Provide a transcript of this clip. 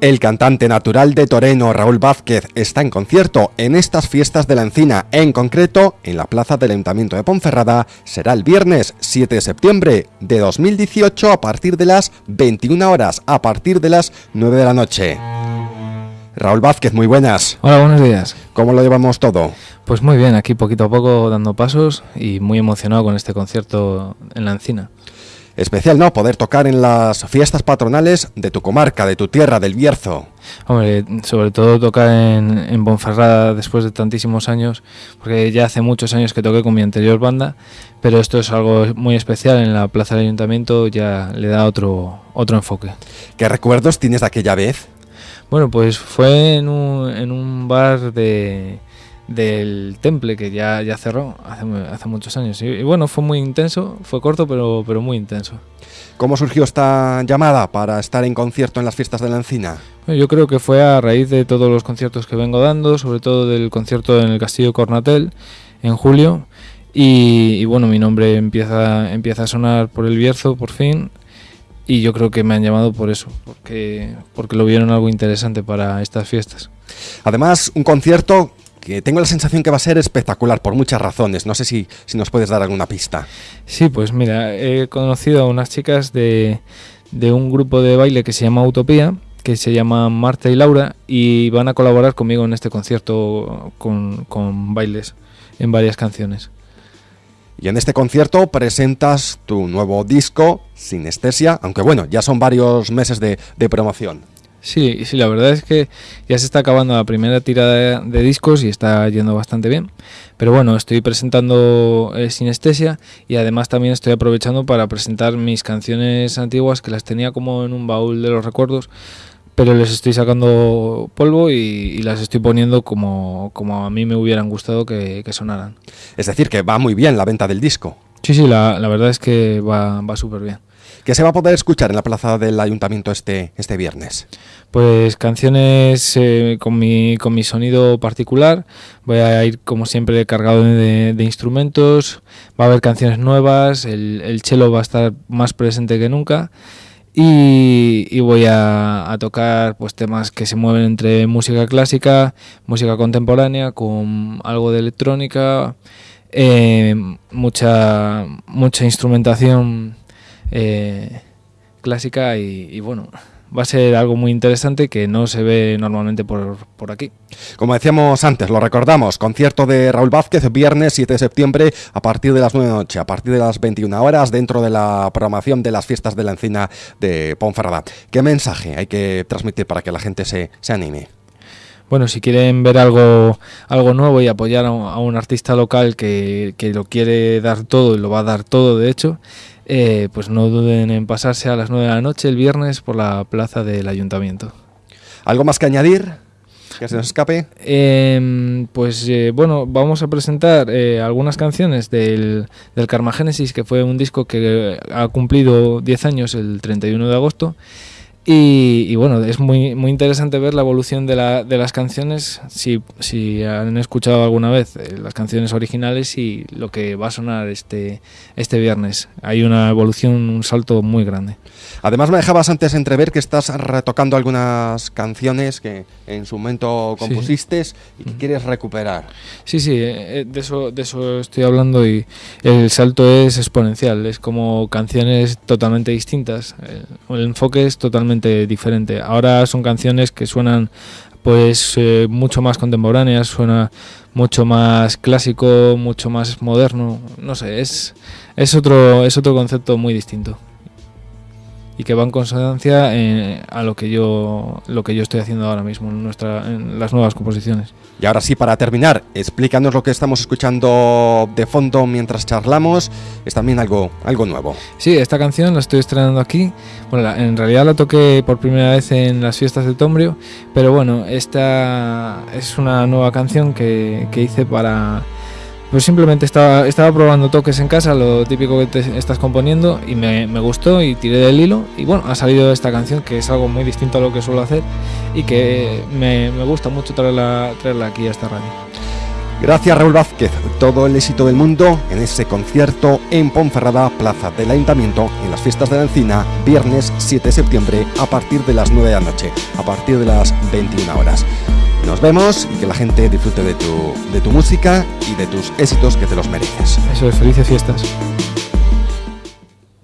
El cantante natural de Toreno, Raúl Vázquez, está en concierto en estas fiestas de la encina, en concreto en la plaza del Ayuntamiento de Ponferrada. Será el viernes 7 de septiembre de 2018 a partir de las 21 horas, a partir de las 9 de la noche. Raúl Vázquez, muy buenas. Hola, buenos días. ¿Cómo lo llevamos todo? Pues muy bien, aquí poquito a poco dando pasos y muy emocionado con este concierto en la encina especial, ¿no? Poder tocar en las fiestas patronales de tu comarca, de tu tierra, del Bierzo. Hombre, sobre todo tocar en, en Bonferrada después de tantísimos años, porque ya hace muchos años que toqué con mi anterior banda, pero esto es algo muy especial en la plaza del ayuntamiento, ya le da otro, otro enfoque. ¿Qué recuerdos tienes de aquella vez? Bueno, pues fue en un, en un bar de del Temple, que ya, ya cerró hace, hace muchos años. Y, bueno, fue muy intenso, fue corto, pero, pero muy intenso. ¿Cómo surgió esta llamada para estar en concierto en las fiestas de la Encina? yo creo que fue a raíz de todos los conciertos que vengo dando, sobre todo del concierto en el Castillo Cornatel en julio. Y, bueno, mi nombre empieza, empieza a sonar por el Bierzo por fin. Y yo creo que me han llamado por eso, porque, porque lo vieron algo interesante para estas fiestas. Además, un concierto que tengo la sensación que va a ser espectacular por muchas razones. No sé si, si nos puedes dar alguna pista. Sí, pues mira, he conocido a unas chicas de, de un grupo de baile que se llama Utopía, que se llama Marta y Laura, y van a colaborar conmigo en este concierto con, con bailes en varias canciones. Y en este concierto presentas tu nuevo disco, Sinestesia, aunque bueno, ya son varios meses de, de promoción. Sí, sí, la verdad es que ya se está acabando la primera tirada de, discos y está yendo bastante bien. Pero bueno, estoy presentando eh, Sinestesia y además también estoy aprovechando para presentar mis canciones antiguas que las tenía como en un baúl de los recuerdos, pero les estoy sacando polvo y, las estoy poniendo como, como a mí me hubieran gustado que, sonaran. Es decir, que va muy bien la venta del disco. Sí, sí, la, la verdad es que va, va súper bien que se va a poder escuchar en la plaza del ayuntamiento este, este viernes? Pues canciones eh, con, mi, con mi sonido particular, voy a ir como siempre cargado de, instrumentos, va a haber canciones nuevas, el, el cello va a estar más presente que nunca. Y, voy a, tocar pues temas que se mueven entre música clásica, música contemporánea, con algo de electrónica, eh, mucha, mucha instrumentación eh, clásica y, bueno, va a ser algo muy interesante que no se ve normalmente por, por, aquí. Como decíamos antes, lo recordamos, concierto de Raúl Vázquez, viernes 7 de septiembre a partir de las 9 de la noche, a partir de las 21 horas, dentro de la programación de las fiestas de la encina de Ponferrada. ¿Qué mensaje hay que transmitir para que la gente se, se anime? Bueno, si quieren ver algo, algo nuevo y apoyar a un, artista local que, que, lo quiere dar todo y lo va a dar todo, de hecho, eh, pues no duden en pasarse a las 9 de la noche el viernes por la plaza del ayuntamiento. ¿Algo más que añadir? ¿Que se nos escape? Em, pues eh, bueno, vamos a presentar eh, algunas canciones del, del Carmagénesis, que fue un disco que ha cumplido 10 años el 31 de agosto. Y, bueno, es muy, muy interesante ver la evolución de, la, de las canciones, si, si, han escuchado alguna vez eh, las canciones originales y lo que va a sonar este, este viernes. Hay una evolución, un salto muy grande. Además me dejabas antes entrever que estás retocando algunas canciones que en su momento compusiste y que quieres recuperar. Sí, sí, eh, eh, de eso, de eso estoy hablando y el salto es exponencial, es como canciones totalmente distintas, el enfoque es totalmente diferente. Ahora son canciones que suenan pues eh, mucho más contemporáneas, suena mucho más clásico, mucho más moderno, no sé, es, es, otro, es otro concepto muy distinto y que va en consonancia eh, a lo que yo lo que yo estoy haciendo ahora mismo en nuestra en las nuevas composiciones. Y ahora sí para terminar, explícanos lo que estamos escuchando de fondo mientras charlamos, es también algo algo nuevo. Sí, esta canción la estoy estrenando aquí. Bueno, en realidad la toqué por primera vez en las fiestas de Tombrio, pero bueno, esta es una nueva canción que, que hice para pues simplemente estaba, estaba probando toques en casa, lo típico que te estás componiendo, y me, gustó y tiré del hilo. Y bueno, ha salido esta canción que es algo muy distinto a lo que suelo hacer y que me, gusta mucho traerla, traerla aquí a esta radio. Gracias Raúl Vázquez, todo el éxito del mundo en ese concierto en Ponferrada, Plaza del Ayuntamiento, en las fiestas de la Encina, viernes 7 de septiembre a partir de las 9 de la noche, a partir de las 21 horas. Nos vemos y que la gente disfrute de tu, de tu música y de tus éxitos que te los mereces. Eso es, felices fiestas.